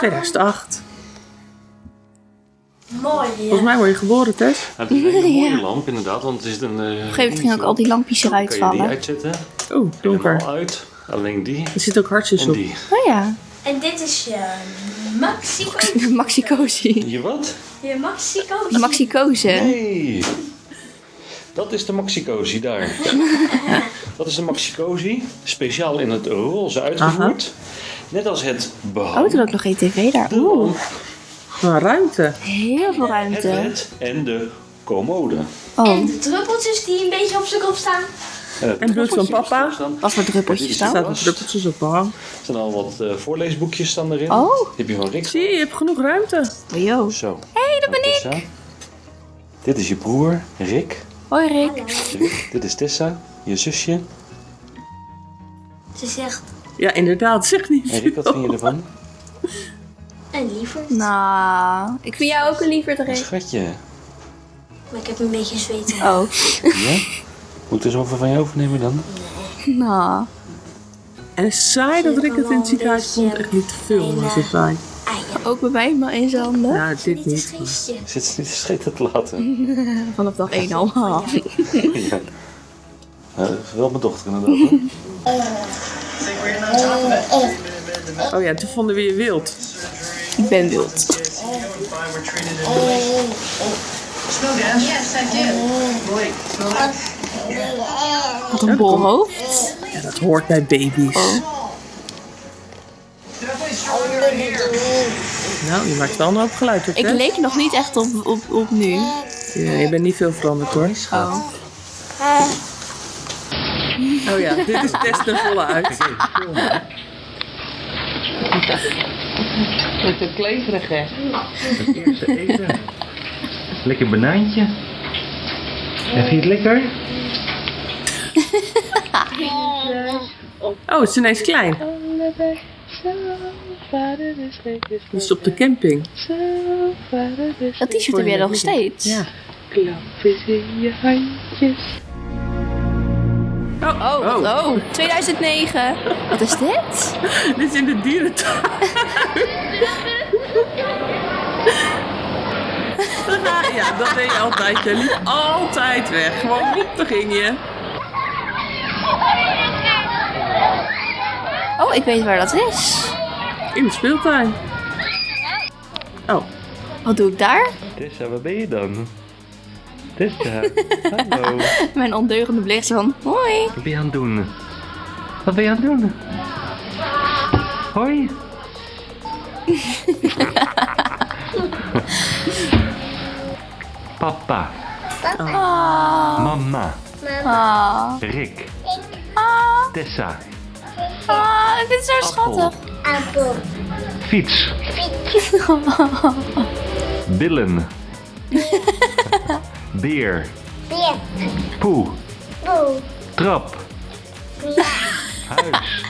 kamer. Mooie lamp. 2008. Mooi. Volgens mij word je geboren, Tess. Ja, het is een hele mooie lamp inderdaad, want het is een... eh, Op een gegeven moment gingen ook al die lampjes eruit Kan je die vallen. uitzetten? Oeh, donker. Uit. Alleen die Er zit ook hartjes en op. die. Oh ja, En dit is je Maxi Maxi Cozy. Je wat? Je Maxi De Maxi Cozy. Nee. Dat is de Maxi-cozy daar. dat is de Maxi-cozy. Speciaal in het roze uitgevoerd. Net als het behang. Oh, er ook nog geen tv daar. Oeh, Maar ruimte. heel veel het ruimte. bed en de commode. Oh, En de druppeltjes die een beetje op zijn kop staan. En het En bloed van papa. staan- wat voor druppeltjes dan? Staat er was. druppeltjes op behang. Er staan al wat eh, voorleesboekjes staan erin. Oh. Die heb je van Rick. Zie je, je hebt genoeg ruimte. Oh, yo. Zo. hey, dat ben ik. Dit is je broer, Rick. Hoi Rick. Rick. Dit is Tessa, je zusje. Ze zegt Ja, inderdaad. Zeg niet En Rick, wat vind je ervan? een lieverd. Nou, ik vind jou ook een liever Een Rick. schatje. Maar ik heb een beetje zweet. Oh, Ja? Moet ik er zoveel van je overnemen dan? nou. En het saai dat Rick het in het ziekenhuis vond. Echt niet te veel, maar zo saai. Ah ja, Ook bij mij maar in zijn handen. Nou, dit niet geestje. Zit ze niet te scheten te laten? Vanaf dag 1 al. ja. Ja, dat is wel mijn dochter inderdaad. Oh ja, toen vonden we je wild. Ik ben wild. Wat een bol hoofd. Ja, dat hoort bij baby's. Nou, je maakt wel een hoop geluid op, Ik leek nog niet echt op, op, op nu. Ja, je bent niet veel veranderd, hoor. Oh. Oh ja, dit is Tess ten volle uit. Met een kleverige. Het eerste eten. Lekker banaantje. En vind je het lekker? Oh, het is ineens klein. Dus op de camping. Dat t-shirt heb jij nog steeds. Ja. Oh, Oh. oh. 2009. Wat is dit? Dit is in de dierentuin. ja, dat deed je altijd. Je liep altijd weg. Gewoon woep, daar ging je. Oh, ik weet waar dat is. In de speeltuin. Oh, Wat doe ik daar? Tessa, waar ben je dan? Tessa, hallo. Mijn ondeugende blik zo van, hoi. Wat ben je aan het doen? Wat ben je aan het doen? Hoi. Papa, Ah, mama, ah, Rick, ah, Tessa, ah, dit is zo Appel. schattig. Appel. fiets, billen, beer, Beer. poe, Boe. trap, Ja. huis,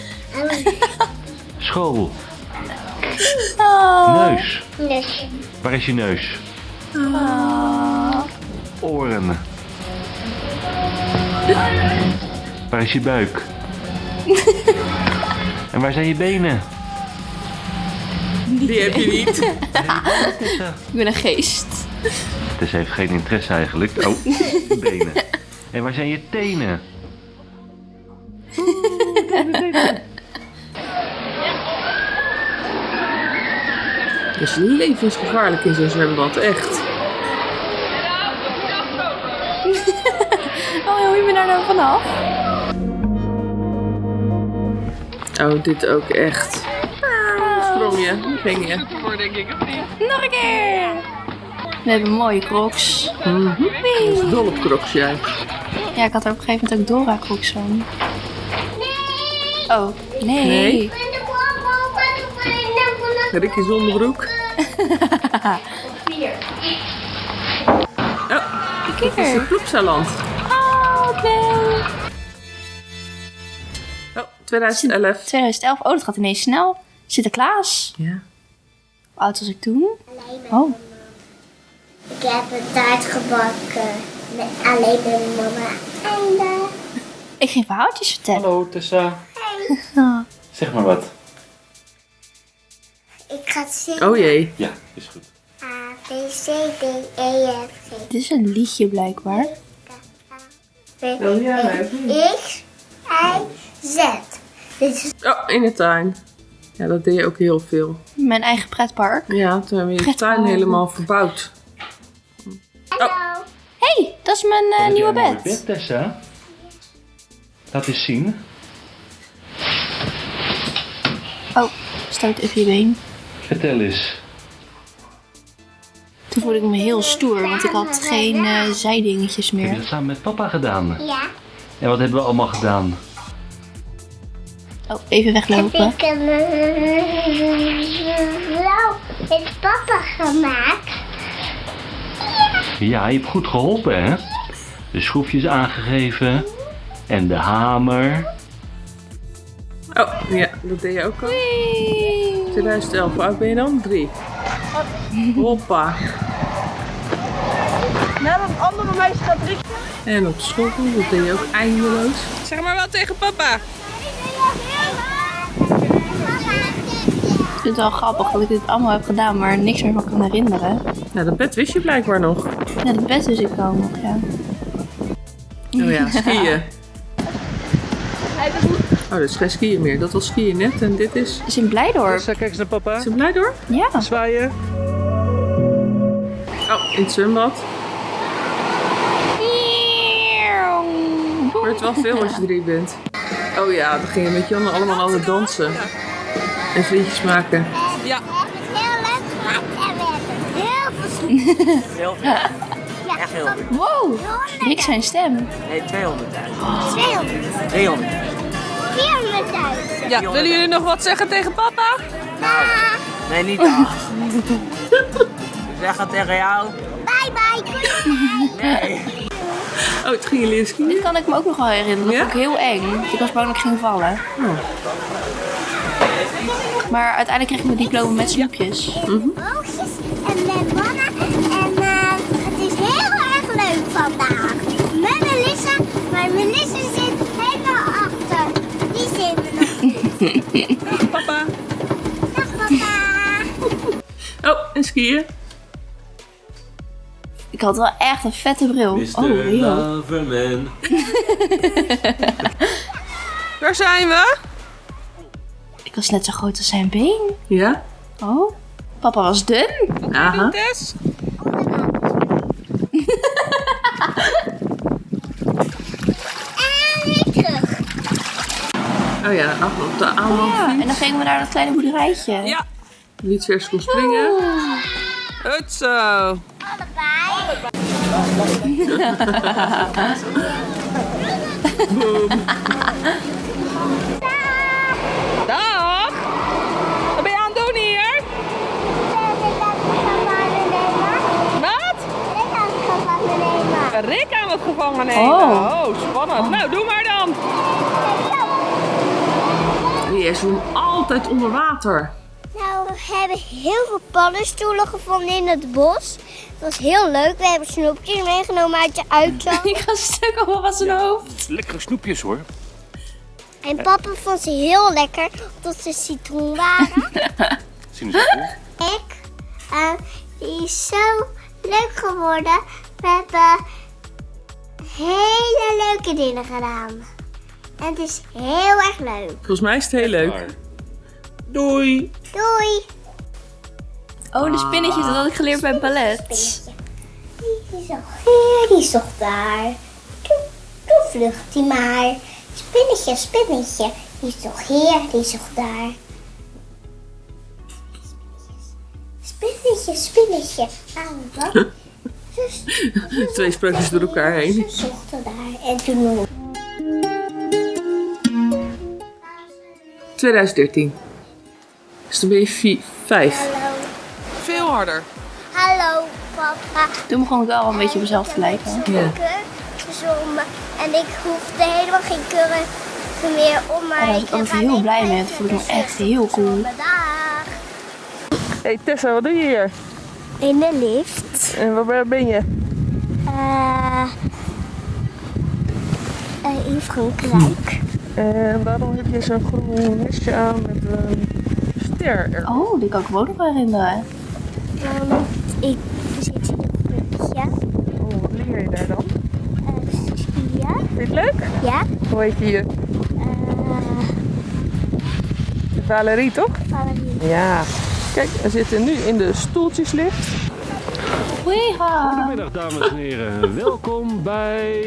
school, Ah, neus. Dus. Waar is je neus? ah. Oren. Waar is je buik? en waar zijn je benen? die heb je niet. Ik ben een geest. Dus heeft geen interesse eigenlijk. Oh, benen. En waar zijn je tenen? Dat is levensgevaarlijk in zo'n zwembad, echt. Oh, hoe je me daar nou vanaf? Oh, dit ook echt. Ah, sprong je, ging je. Nog een keer. We hebben mooie crocs. Wee. Dol op crocs, jij. Ja, ik had er op een gegeven moment ook Dora crocs van. Oh, nee. Nee. Ricky zonderbroek. Vier. Oh, Kijk het is een ploegsaland. Oh, nee. Oh, 2011. 2011. Oh, dat gaat ineens snel. Sinterklaas. Ja. Hoe oud was ik toen? Oh. Ik heb een taart gebakken. Met alleen met mama. Einde. Ik ging verhaaltjes vertellen. Hallo Tessa. Ah. Zeg maar wat. ga zingen. Oh jee. Ja, is goed. A, B, C, D, E, F, G. Dit is een liedje blijkbaar. B, X, Y, Z. Dit is Oh, in de tuin. Ja, dat deed je ook heel veel. Mijn eigen pretpark. Ja, toen hebben we je Pretpark. tuin helemaal verbouwd. Hallo. hey, dat is mijn eh, heb nieuwe een bed. bed, Tessa. Laat eens zien. Oh, stoot even je been. Vertel eens. Toen voelde ik me heel stoer, want ik had geen eh, zijdingetjes Heb je meer. dat samen met papa gedaan? Ja. En wat hebben we allemaal gedaan? Oh, even Heb weglopen. ik hem wel met papa gemaakt. Ja, je hebt goed geholpen, hè? De schroefjes aangegeven. En de hamer. Oh, ja, dat deed je ook al. 2011, hoe oud ben je dan? Drie. Hoppa. Nou, dat andere meisje gaat richten. En op school, dat deed je ook eindeloos. Zeg maar wat tegen papa. Ik vind het wel grappig dat ik dit allemaal heb gedaan, maar niks meer van kan herinneren. Nou, dat bed wist je blijkbaar nog. Ja, de bed dus ik wel nog, ja. Oh ja, skiën. Oh, dat is geen skiën meer. Dat was skiën net en dit is... Het is in Blijdorp. kijk eens naar papa. Is het blij door? Ja. Zwaaien. Oh, in het zwembad. Hoort wel veel als je drie bent. Oh ja, dan ging je met Janne allemaal altijd dansen. En vriendjes maken. Ja. We hebben het heel leuk gehad en we hebben heel veel Heel veel. Echt heel veel. Wow, Rick zijn stem. Nee, 200.000. 200, 300. 400.000. Ja, willen jullie nog wat zeggen tegen papa? Nee, niet zeg het tegen jou. Bye bye. Goeie Nee. Oh, het ging je leren skiën? Dit kan ik me ook nog wel herinneren. Dat Ja? vond ik heel eng. Ik was bang dat ik ging vallen. Oh. Maar uiteindelijk kreeg ik mijn diploma met snoepjes. oogjes en met mannen. En eh, het is heel erg leuk vandaag. Met Melissa, maar Melissa zit helemaal achter. Die zit er nog. Papa. Dag papa. Oh, en skiën? Ik had wel echt een vette bril. Oh, heel. Loverman. Waar zijn we? Ik was net zo groot als zijn been. Ja. Oh, papa was dun. Aha. Terug. Oh ja, af op de Ja, aanloop. en dan gingen we naar dat kleine boerderijtje. Ja. Wie het vers kon springen. Goed zo. Allebei. Gevangen nemen. Oh. Oh, spannend. Nou, doe maar dan. Je zwemt altijd onder water. Nou, we hebben heel veel paddenstoelen gevonden in het bos. Dat was heel leuk. We hebben snoepjes meegenomen uit de uitzag. Ik ga stuk op van zijn hoofd. Lekkere snoepjes hoor. En papa vond ze heel lekker, tot ze citroen waren. Zien ze goed? Ik, eh, die is zo leuk geworden. We hebben hele leuke dingen gedaan. En het is heel erg leuk. Volgens mij is het heel leuk. Doei. Doei! Oh, de spinnetjes, dat had ik geleerd bij ballet. Spinnetje. Die is toch hier, die is toch daar. Doe, doe vlucht die maar. Spinnetje, spinnetje. Die is toch hier, die is toch daar. Spinnetje, spinnetje. Aan wat? Twee sprookjes door elkaar heen. ze zochten daar. En toen 2013. Dus dan ben je vier, vijf. Hallo. Veel harder. Hallo, papa. Toen begon ik wel een beetje op mezelf te lijken. Ja. En ik hoefde helemaal geen kurk meer om. Maar Oh, daar was ik heb heel blij mee. maar Dat vond ik me echt heel cool. Dag. Hey Tessa, wat doe je hier? In de lift. En waar ben je? Eh uh, in Frankrijk. En waarom heb je zo'n groen vestje aan met een militair. Er. Oh, die kan ik me ook nog wel herinneren. Ehm, ik zit in een groepje. Oh, wat leer je daar dan? Uh, skiën. Vind je het leuk? Ja. Hoe heet je hier? eh Valerie, toch? Valerie. Ja. Kijk, we zitten nu in de stoeltjeslift. Weeha. Goedemiddag dames en heren, welkom bij...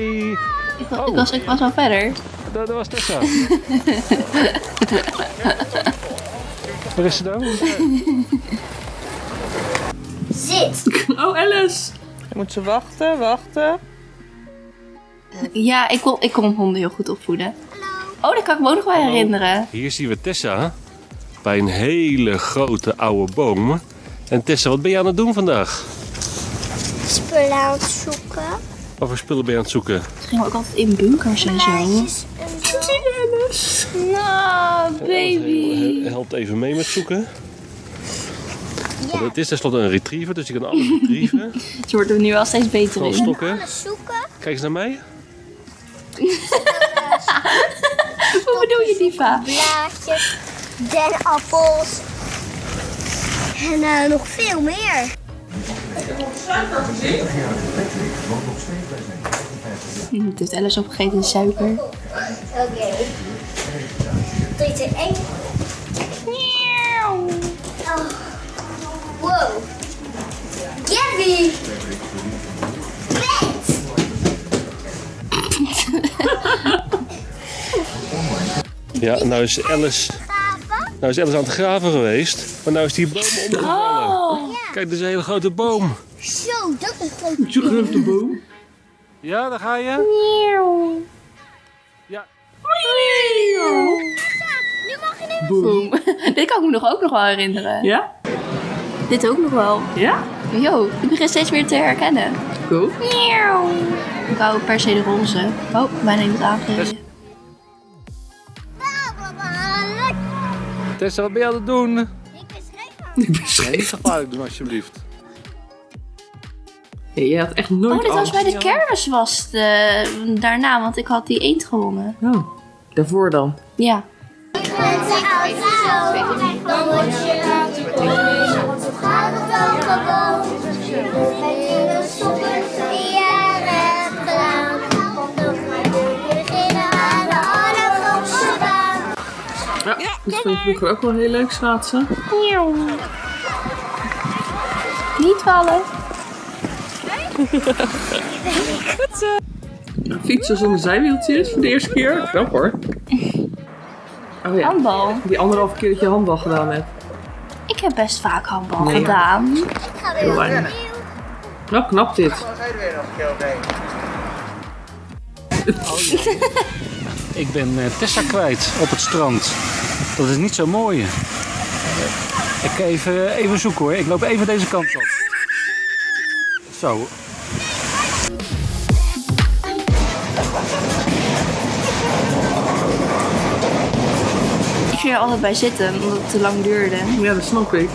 Ik, wa- ik was, ik was al verder. Dat, dat was Tessa. Waar is ze dan? Zit. Oh, Alice. Dan moet ze wachten, wachten. Ja, ik kon, ik kon honden heel goed opvoeden. Oh, dat kan ik me ook nog wel herinneren. Hier zien we Tessa bij een hele grote oude boom. En Tessa, wat ben je aan het doen vandaag? Spullen aan het zoeken. Wat voor spullen ben je aan het zoeken? Toen gingen ook altijd in bunkers en zo. Nou, baby. He- Helpt even mee met zoeken. Want Het is tenslotte een retriever, dus je kan alles retrieven. Ze wordt er nu wel steeds beter Gewoon in. stokken. Kijk eens naar mij. Hoe bedoel je, Diva? Blaadjes. Denappels. En eh, nog veel meer. Hm, Het heeft Alice opgegeten, suiker. Oké. Drie, twee, één. Oh. Wow. Gabby. Bed. Ja, nou is Alice, nou is Alice aan het graven geweest. Maar nou is die boom omgevallen. Oh, Kijk, dit is een hele grote boom. Zo, dat is groot. Je grote boom. Ja, daar ga je. Ja. Nu mag je niet boom. Dit kan ik me nog ook nog wel herinneren. Ja? Dit ook nog wel. Ja? Yo, ik begin steeds meer te herkennen. Cool. Ik wou per se de roze. Oh, bijna iemand aangereden. Tessa, wat ben je aan het doen? Niet gevaarlijk doen alsjeblieft. Ja, je had echt nooit Oh, dit was bij de kermis was eh, daarna, want ik had die eend gewonnen. Oh, daarvoor dan. Ja. Dan dat vond ik vroeger ook wel heel leuk schaatsen. Niet vallen. Nou, fietsen zonder zijwieltjes voor de eerste keer. Knap hoor. Oh ja, Handbal. die anderhalve keer dat je handbal gedaan hebt. Ik heb best vaak handbal Nee, gedaan. Ik ga weer Heel weinig. Nou, knap dit. Ik ben eh, Tessa kwijt op het strand. Dat is niet zo mooi. Ik ga even, even zoeken hoor. Ik loop even deze kant op. Zo. Ik ging er altijd bij zitten, omdat het te lang duurde. Ja, dat snap ik.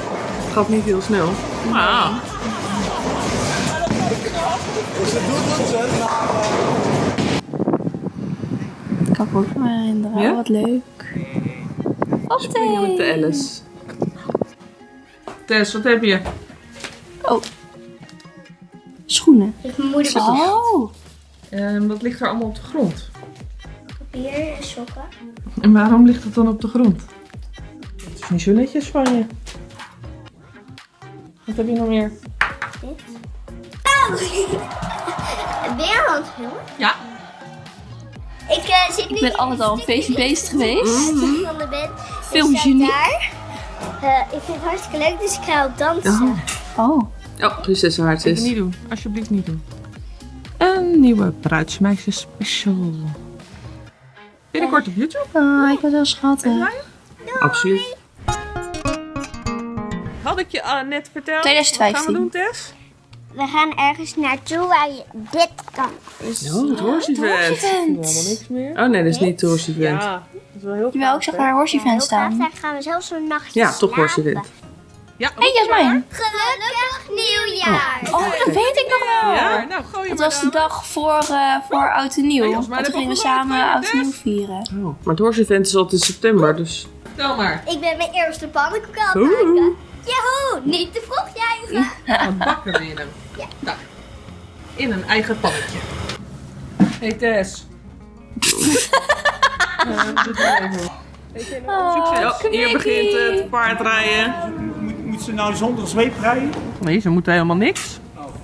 Het gaat niet heel snel. Ah. Ik kan me ook nog herinneren. Ja? Wat leuk. Springen met de. Alice. Tess, wat heb je? Oh. Schoenen. Ik mijn moeder Oh. Ehm, dat ligt er allemaal op de grond. papier, sokken. En waarom ligt het dan op de grond? Het is niet zo netjes van je. Wat heb je nog meer? Ben je aan het filmen? Ja. Ik eh, zit nu Ik ben altijd al een feestje bezig geweest. van de bed. Film Ik. Eh, vind het hartstikke leuk, dus ik ga ook dansen. Oh. Oh, prinsessenhaartjes. Niet doen. Alsjeblieft niet doen. Een nieuwe bruidsmeisjes special. Binnenkort op YouTube. Ah, ik was wel schattig. Absoluut. Had ik je ah, net verteld? 2015. Wat gaan we doen, Tess? We gaan ergens naartoe waar je dit kan. Oh, het horse event. Event. Helemaal niks meer. Oh nee, dat is niet het horse event. Ja, dat is wel heel Jawel, ik zag een horse Heel event staan. daar gaan we zelfs een nachtje Ja, toch horse event. Ja, Hé, Jasmijn. Gelukkig nieuwjaar! Oh, dat weet ik nog wel. Ja, nou gooi Het was de dan. dag voor, eh, voor Oud en Nieuw. Want heb toen gingen we samen Oud en Nieuw vieren. Oh, maar het horsevent is altijd in september, dus... Vertel maar. Ik ben mijn eerste pannenkoek aan het maken. Joehoe, niet te vroeg juichen. Wat bakken we in hem? Ja. Daar. In een eigen pannetje. Hey Tess. Oh, hier begint het paardrijden. Moet, moet ze nou zonder zweep rijden? Nee, ze moeten helemaal niks.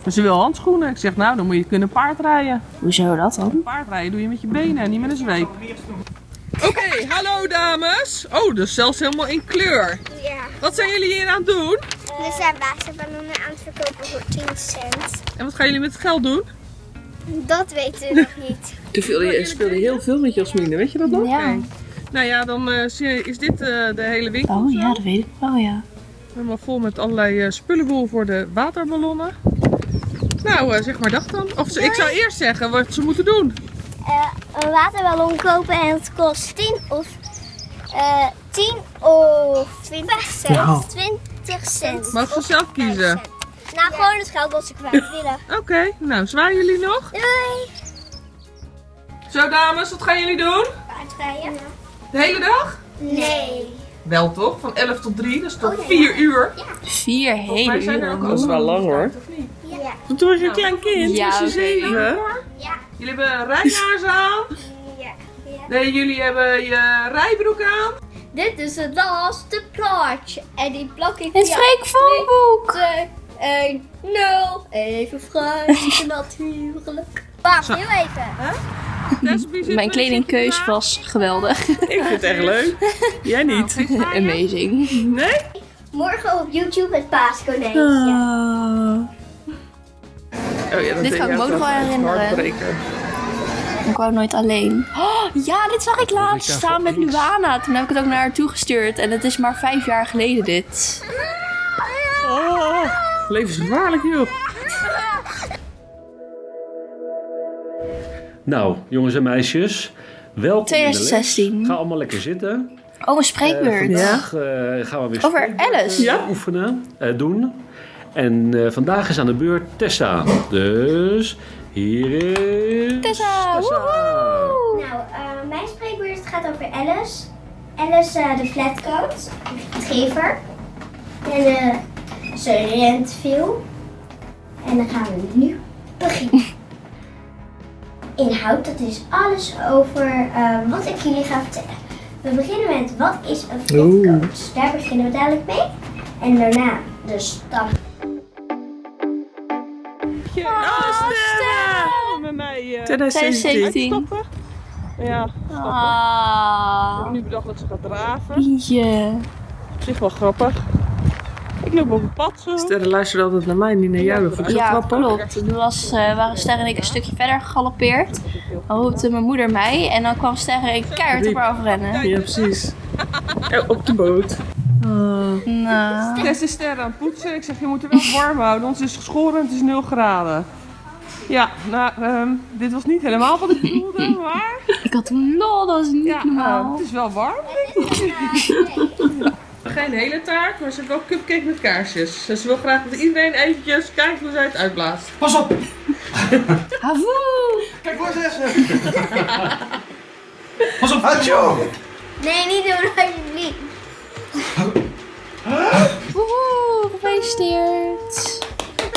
Maar ze wil handschoenen. Ik zeg, nou, dan moet je kunnen paardrijden. Hoezo dat dan? Paardrijden doe je met je benen en niet met een zweep. Oké, hallo dames. Oh, dus zelfs helemaal in kleur. Ja, Wat zijn jullie hier aan het doen? We zijn waterballon aan het verkopen voor 10 cent. En wat gaan jullie met het geld doen? Dat weten we nog niet. Toen speelde je heel veel met Jasmine, weet je dat nog? Ja. Nou ja, dan eh, is dit eh, de hele winkel. Oh ja, dat weet ik wel, ja. Helemaal vol met allerlei eh, spullenboel voor de waterballonnen. Nou, eh, zeg maar dag dan. Of ze- ik zou eerst zeggen wat ze moeten doen. Eh, een waterballon kopen en het kost 10 of, eh 10 of 20 cent. 20 cent. Mogen ze zelf 5 kiezen? Nou, gewoon het geld wat ze kwijt willen. Oké, nou zwaaien jullie nog? Doei! Zo dames, wat gaan jullie doen? Paardrijden? De hele dag? Nee. Wel toch? Van 11 tot 3, dus tot 4 uur. Vier Wij hele zijn er ook al. wel lang hoor. Ja. Toen was je een klein kind, Ja, was je zeven. Ja. Jullie hebben rijlaars aan. Ja. ja. Nee, jullie hebben je rijbroek aan. Dit is het laatste plaatje. En die plak ik Het Freek Vonboek. 1, 0. Even fruit, natuurlijk. Wacht, heel even. Zit Mijn kledingkeus was geweldig. Ik vind het echt leuk. Jij niet? Amazing. Nee? Morgen op YouTube het paaskonijntje. Oh ja, dat Dit deed kan ik me ook nog wel herinneren. Ik wou nooit alleen. Oh, ja, dit zag ik laatst staan met. Luana. Toen heb ik het ook naar haar toegestuurd. En het is maar vijf jaar geleden dit. Oh, levensgevaarlijk joh. Nou, jongens en meisjes, welkom 2016. in de les. Ga allemaal lekker zitten. Oh, een spreekbeurt. Eh, vandaag eh, gaan we weer Over Alice. Ja. oefenen, eh, doen. En eh, vandaag is aan de beurt Tessa. Dus hier is Tessa, woehoe. Nou, eh, mijn spreekbeurt gaat over Alice. Alice eh, de flatcoat, de gever. En eh ze rent veel. En dan gaan we nu beginnen. Inhoud, dat is alles over eh, wat ik jullie ga vertellen. We beginnen met wat is een flatcoat? Daar beginnen we dadelijk mee. En daarna de stap. 2017. 2017. Ja, ah. Ik heb nu bedacht dat ze gaat draven. Yeah. Op zich wel grappig. Ik loop op een pad zo. Sterren luisteren altijd naar mij, niet naar jou. Dat ik ja, grappig. klopt. Toen was, eh, waren Sterren en ik een stukje verder gegalopeerd. Dan roepte mijn moeder mij en dan kwam Sterren en ik keihard over rennen. Ja, precies. Op de boot. Oh. Nou. Tess is Sterren aan het poetsen. Ik zeg, je moet er wel warm houden, Ons is het geschoren en het is 0 graden. Ja, nou, ehm, dit was niet helemaal wat ik bedoelde, maar ik had een lol, dat was niet ja, normaal. eh, het is wel warm. Geen hele taart, maar ze heeft wel cupcake met kaarsjes. Dus ze wil graag dat iedereen eventjes kijkt hoe zij het uitblaast. Pas op! Havoe! Kijk waar ze Pas op! Hacho! Nee, niet doen alsjeblieft. Woehoe, gefeliciteerd.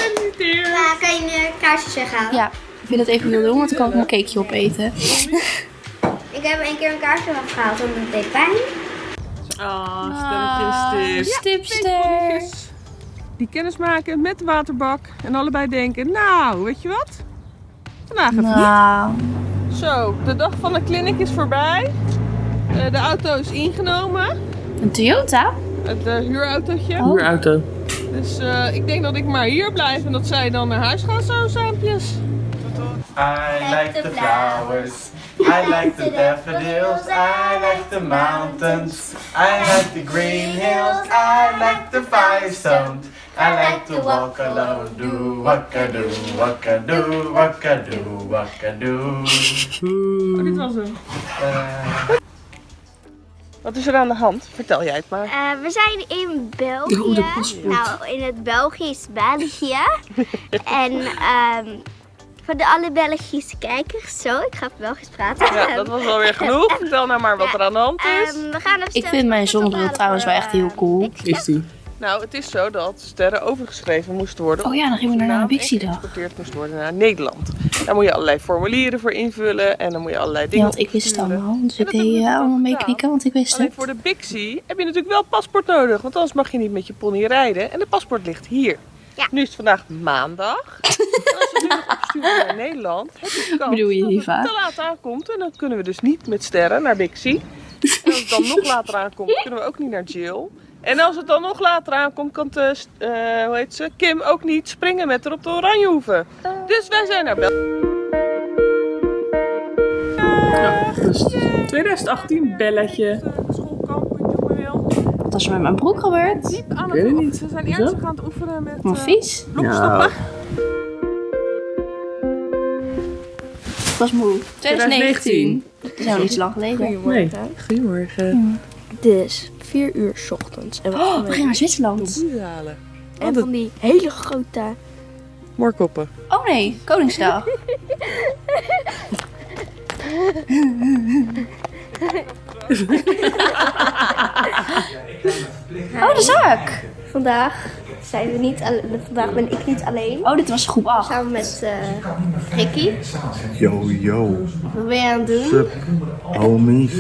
Gefeliciteerd. Maar kan je nu kaarsjes weghalen? Ja, ik vind dat even wil doen, want dan kan ik mijn cakeje opeten. Ik heb een keer een kaarsje weggehaald, omdat het deed pijn. Ah, Ah, stelletjes tips. Stipster. Die kennis maken met de waterbak en allebei denken, nou, weet je wat? Vandaag even niet. Nou, Zo, de dag van de clinic is voorbij. Eh, de auto is ingenomen. een Toyota? Het eh, huurautootje. Oh. Huurauto. Dus eh, ik denk dat ik maar hier blijf en dat zij dan naar huis gaan zo saampjes. I like the flowers. I like the daffodils. I like the mountains. I like the green hills. I like the firestones. I like to walk alone. Do waka do waka do. Oh, dit was hem. Wat is er aan de hand? Vertel jij het maar. Eh, we zijn in België. Oh, nou, in het Belgisch België. en ehm, voor de alle Belgische kijkers, zo, ik ga Belgisch praten. Ja, dat was wel weer genoeg. Vertel nou maar wat er aan de hand is. Ehm, we gaan het Ik vind mijn zonnebril trouwens wel echt heel cool. Is die? Nou, het is zo dat sterren overgeschreven moesten worden. Oh ja, dan gaan we naar een Bixie-dag. geëxporteerd moest worden naar Nederland. Daar moet je allerlei formulieren voor invullen en dan moet je allerlei Ja, dingen want ik wist het allemaal. Dus ik deed dus allemaal meeknikken, want ik wist Alleen het. voor de Bixie heb je natuurlijk wel paspoort nodig, want anders mag je niet met je pony rijden. En de paspoort ligt hier. Ja. Nu is het vandaag maandag. als we nu nog opsturen naar Nederland, heb je kans Bedoel je, dat het te laat aankomt. En dan kunnen we dus niet met sterren naar Bixie. En als het dan nog later aankomt, kunnen we ook niet naar Jill. En als het dan nog later aankomt, kan de, st- eh, hoe heet ze, Kim ook niet springen met haar op de Oranjehoeven. Dus wij zijn naar België. dus 2018 belletje. Schoolkamp, jongen wil. Wat is er met mijn broek gebeurd? Aan weet het niet. Ze zijn Hoezo? ernstig aan het oefenen met eh, vies? blokstoppen. Ik was moe. 2019. Dat is nou niet zo lang geleden. Nee. Goedemorgen. Dus 4 uur 's ochtends. En we Oh, gaan we gingen naar Zwitserland. Halen. en van die hele grote. Moorkoppen. Oh nee, Koningsdag. Oh, de zaak. Vandaag zijn we niet Vandaag ben ik niet alleen. Oh, dit was groep 8. Samen met eh, Ricky. Yo, yo. Wat ben je aan het doen? Sup, homies.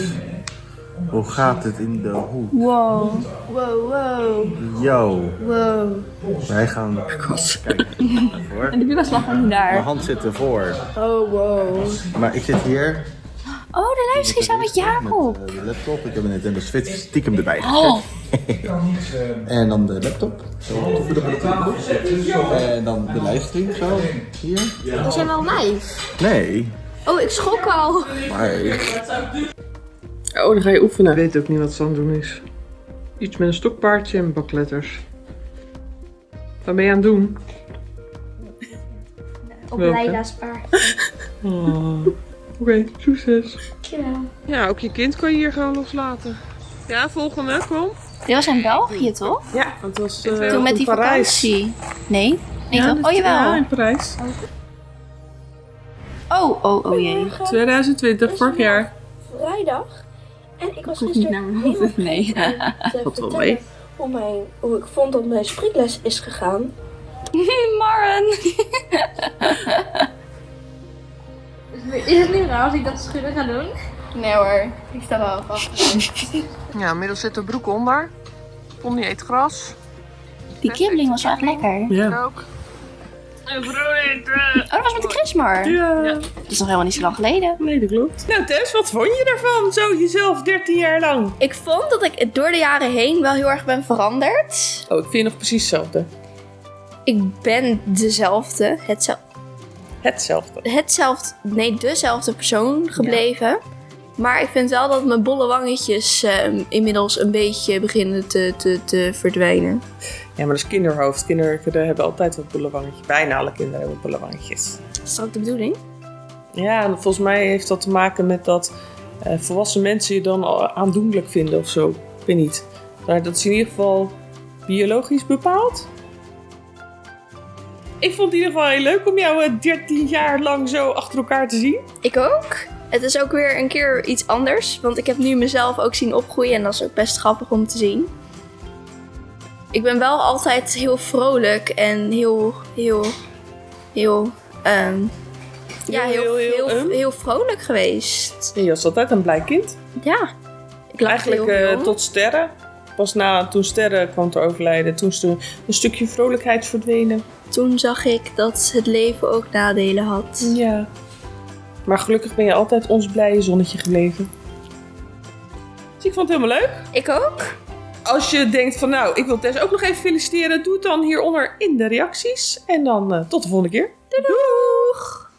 Hoe gaat het in de hoek? Wow. Wow, wow, Yo, wow. wij gaan kijken. Voor. En de buurman lag nog niet Mijn daar. hand zit ervoor. Oh, wow. Maar ik zit hier Oh, de livestream samen met Jacob. met eh, de laptop. Ik heb een Nintendo Switch stiekem erbij gezet. Oh, En dan de laptop. Zo, toevoegen. En dan de livestream zo. Hier. We zijn wel live. Nee, Oh, ik schrok al. maar Oh, dan ga je oefenen. Ik weet ook niet wat ze aan het doen is. Iets met een stokpaardje en bakletters. Wat ben je aan het doen? Op Welke? Leida's paard. Oh. Oké, succes. Ja, ook je kind kan je hier gewoon loslaten. Ja, volgende, kom. dit was in België toch? Ja, het was uh, Toen met die vakantie. Nee? Nee? Oh Ja, jawel. in Parijs. Oh, oh, oh jee. 2020, vorig jaar. Vrijdag. En ik was niet naar mijn hoofd. Nee. Valt wel mee. hoe, mijn, hoe ik vond dat mijn spreekles is gegaan. Maren. Is het niet raar als ik dat schudden ga doen? Nee hoor, ik sta wel vast. Ja, inmiddels zit de broek onder. Pony eet gras. Die kibbeling was echt lekker. Ja. Ook. Dat was met de Christmar. Ja. Dat is nog helemaal niet zo lang geleden. Nee, dat klopt. Nou Tess, wat vond je ervan? Zo jezelf 13 jaar lang. Ik vond dat ik door de jaren heen wel heel erg ben veranderd. Oh, ik vind je nog precies hetzelfde. Ik ben dezelfde, hetzelfde, Hetzelfde. hetzelfde nee, dezelfde persoon gebleven. Maar ik vind wel dat mijn bolle wangetjes ehm, inmiddels een beetje beginnen te, te, te verdwijnen. Ja, maar dat is kinderhoofd. Kinderen hebben altijd wat boulevangetje. Bijna alle kinderen hebben boulevangetjes. Is dat ook de bedoeling? Ja, en volgens mij heeft dat te maken met dat eh, volwassen mensen je dan aandoenlijk vinden of zo. Ik weet niet. Maar dat is in ieder geval biologisch bepaald. Ik vond het in ieder geval heel leuk om jou eh, 13 jaar lang zo achter elkaar te zien. Ik ook. Het is ook weer een keer iets anders. Want ik heb nu mezelf ook zien opgroeien. En dat is ook best grappig om te zien. Ik ben wel altijd heel vrolijk en heel, heel, heel, ehm, ja, Heel, heel, heel, heel, vrolijk geweest. En je was altijd een blij kind. Ja. Ik Eigenlijk heel eh, tot sterren. Pas na, toen sterren kwam te overlijden, toen is er een stukje vrolijkheid verdwenen. Toen zag ik dat het leven ook nadelen had. Ja. Maar gelukkig ben je altijd ons blije zonnetje gebleven. Dus ik vond het helemaal leuk. Ik ook. Als je denkt van nou, ik wil Tess ook nog even feliciteren, doe het dan hieronder in de reacties. En dan eh, tot de volgende keer. Doei doeg!